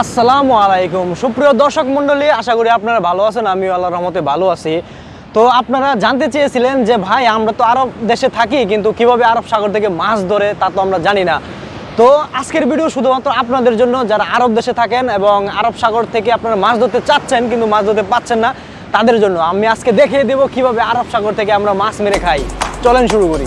আসসালামু আলাইকুম। সুপ্রিয় দর্শক মণ্ডলী, আশা করি আপনারা ভালো আছেন, আমিও আল্লাহর রহমতে ভালো আছি। তো আপনারা জানতে চেয়েছিলেন যে, ভাই, আমরা তো আরব দেশে থাকি, কিন্তু কীভাবে আরব সাগর থেকে মাছ ধরে, তা তো আমরা জানি না। তো আজকের ভিডিও শুধুমাত্র আপনাদের জন্য, যারা আরব দেশে থাকেন এবং আরব সাগর থেকে আপনারা মাছ ধরতে চাচ্ছেন, কিন্তু মাছ ধরতে পাচ্ছেন না, তাদের জন্য। আমি আজকে দেখিয়ে দেবো কীভাবে আরব সাগর থেকে আমরা মাছ মেরে খাই। চলেন শুরু করি।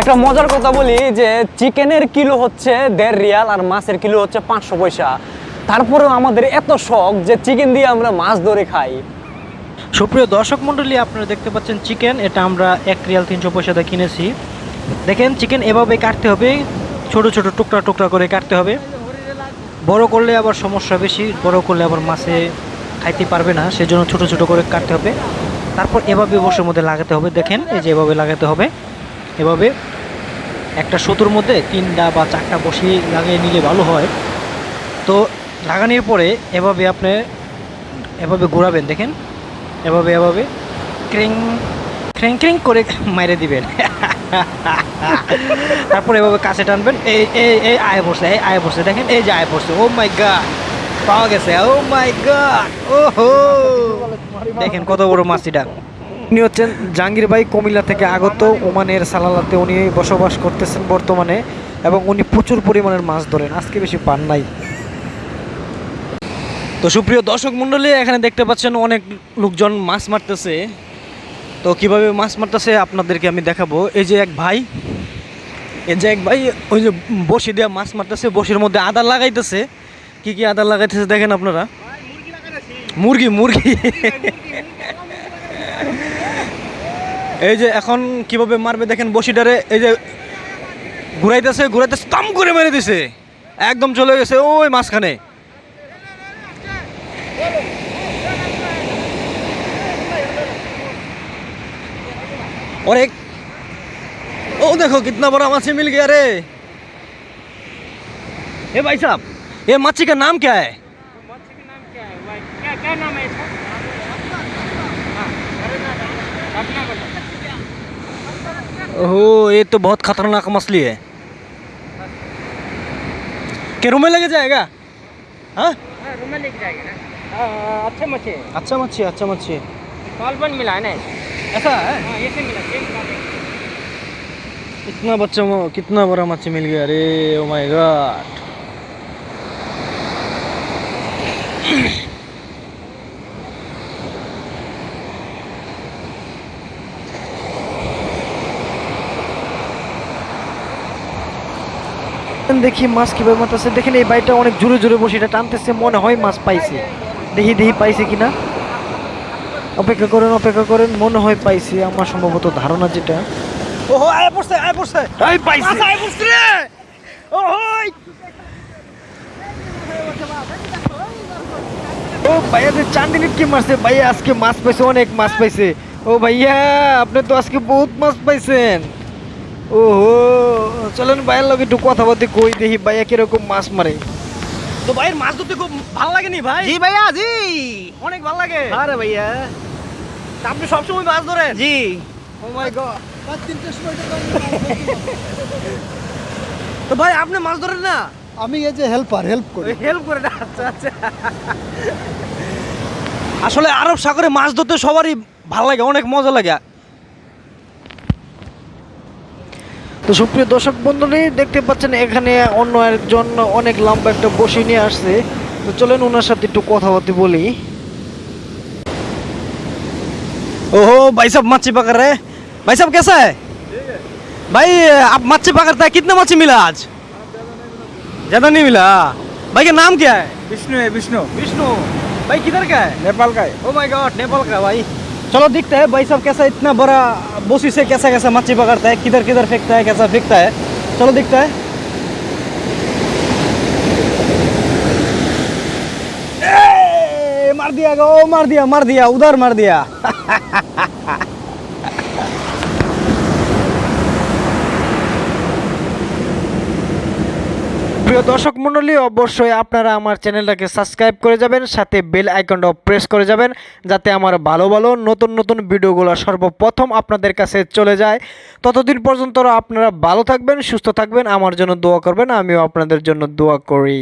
একটা মজার কথা বলি যে চিকেনের কিলো হচ্ছে দেড় রিয়াল আর মাছের কিলো হচ্ছে পাঁচশো পয়সা। তারপরেও আমাদের এত শখ যে চিকেন দিয়ে আমরা মাছ ধরে খাই। সুপ্রিয় দর্শক মণ্ডলী আপনারা দেখতে পাচ্ছেন চিকেন। এটা আমরা এক রিয়াল তিনশো পয়সাতে কিনেছি। দেখেন চিকেন এভাবে কাটতে হবে। ছোট ছোট টুকরা টুকরা করে কাটতে হবে। বড় করলে আবার সমস্যা বেশি বড় করলে আবার মাছে খাইতে পারবে না, সেজন্য ছোট ছোট করে কাটতে হবে। তারপর এভাবে বসের মধ্যে লাগাতে হবে। দেখেন, এই যে এভাবে লাগাতে হবে। এভাবে একটা সুতোর মধ্যে তিনটা বা চারটা বসি লাগিয়ে নিলে ভালো হয়। তো লাগানোর পরে এভাবে আপনি এভাবে ঘোরাবেন, দেখেন। এভাবে এভাবে ক্রিং ক্রিং ক্রিং করে মাইরে দিবেন। তারপর এভাবে কাছে টানবেন। এই এই এই আয় পড়ছে এই আয় পড়ছে দেখেন, এই যে আয় পড়ছে ও মাই গড পাওয়া গেছে। ও মাই গড ওহো! দেখেন কত বড় মাছিটা উনি হচ্ছেন জাহাঙ্গীর ভাই কুমিল্লা থেকে আগত। ওমানের সালালাতে উনি বসবাস করতেছেন বর্তমানে এবং উনি প্রচুর পরিমাণের মাছ ধরেন। আজকে বেশি পান নাই। তো সুপ্রিয় দর্শক মণ্ডলী এখানে দেখতে পাচ্ছেন অনেক লোকজন মাছ মারতেছে। তো কীভাবে মাছ মারতেছে আপনাদেরকে আমি দেখাবো। এই যে এক ভাই এই যে এক ভাই ওই যে বসি দিয়ে মাছ মারতেছে বসির মধ্যে আদা লাগাইতেছে। কি কি আদা লাগাইতেছে দেখেন আপনারা মুরগি মুরগি এই যে এখন কিভাবে মারবে দেখেন বসিটারে এই যে ঘুরাইতেছে ঘুরাইতেছে তাম করে মেরে দিছে একদম চলে গেছে ওই মাঝখানে और एक ओ देखो कितना बड़ा मच्छी मिल गया रे ए भाई साहब ये मच्छी का नाम क्या है? मच्छी का नाम क्या है? क्या क्या नाम है इसका? हाँ, अपना बताओ ओहो ये तो बहुत खतरनाक मछली है। क्या रूम में लेके जाएगा? हाँ? हाँ रूम में लेके जाएगा ना। हाँ, हाँ मच्छी है। अच्छा मच्छी अच्छा मच्छी सॉल्वन मिला है ना। ऐसा है? हाँ ये से मिला इतना बच्चा कितना बड़ा मच्छी मिल गया अरे ओ माय गॉड দেখি মাছ কীভাবে মারতেছে। দেখেন এই বাইটা অনেক জোরে জোরে বসে এটা টানতেছে মনে হয় মাছ পাইছে। দেখি দেখি পাইছে কিনা। অপেক্ষা করেন অপেক্ষা করেন মনে হয় পাইছে। আমার সম্ভবত ধারণা যেটা। ওহো আয় পড়ছে আয় পড়ছে। এই পাইছে। আয় পড়ছে রে। ওহই ও ভাইয়া যে চান্দিনী কি মারছে ভাইয়া আজকে মাছ পাইছে অনেক মাছ পাইছে ও ভাইয়া আপনি তো আজকে বহুত মাছ পাইছেন ওহো চলেন ভাইয়ের লগে একটু কথা বলতে কই দেখি ভাইয়া কীরকম মাছ মারে তো ভাইয়ের মাছ ধরতে খুব ভালো লাগেনি ভাই জি ভাইয়া জি অনেক ভালো লাগে আরে ভাইয়া তা আপনি সবসময় মাছ ধরেন জি ও মাই গড তো ভাই আপনি মাছ ধরেন না আমি এই যে হেল্পার হেল্প করি হেল্প করে না আচ্ছা আচ্ছা আসলে আরব সাগরে মাছ ধরতে সবারই ভালো লাগে অনেক মজা লাগে তো সুপ্রিয় দর্শক বন্ধুরা দেখতে পাচ্ছেন এখানে অন্য একজন অনেক লম্বা একটা বসে নিয়ে আসছে তো চলেন ওনার সাথে একটু কথাবার্তা বলি ओहो भाई साहब मच्छी पकड़ रहे हैं भाई साहब कैसा है भाई आप मच्छी पकड़ता है कितना मच्छी मिला आज ज़्यादा नहीं मिला। भाई का नाम क्या है? विष्णु है विष्णु। विष्णु। भाई किधर का है? नेपाल का है। ओ माय गॉड नेपाल का भाई। चलो दिखता है भाई साहब कैसा इतना बड़ा बोसी से कैसा कैसा मच्छी पकड़ता है किधर किधर फेंकता है कैसा फेंकता है। चलो दिखता है। ए, मार दिया गो मार दिया मार दिया उधर मार दिया। প্রিয় দর্শক মণ্ডলী, অবশ্যই আপনারা আমার চ্যানেলটাকে সাবস্ক্রাইব করে যাবেন, সাথে বেল আইকনটাও প্রেস করে যাবেন, যাতে আমার ভালো ভালো নতুন নতুন ভিডিওগুলো সর্বপ্রথম আপনাদের কাছে চলে যায়। ততদিন পর্যন্ত আপনারা ভালো থাকবেন, সুস্থ থাকবেন, আমার জন্য দোয়া করবেন, আমিও আপনাদের জন্য দোয়া করি।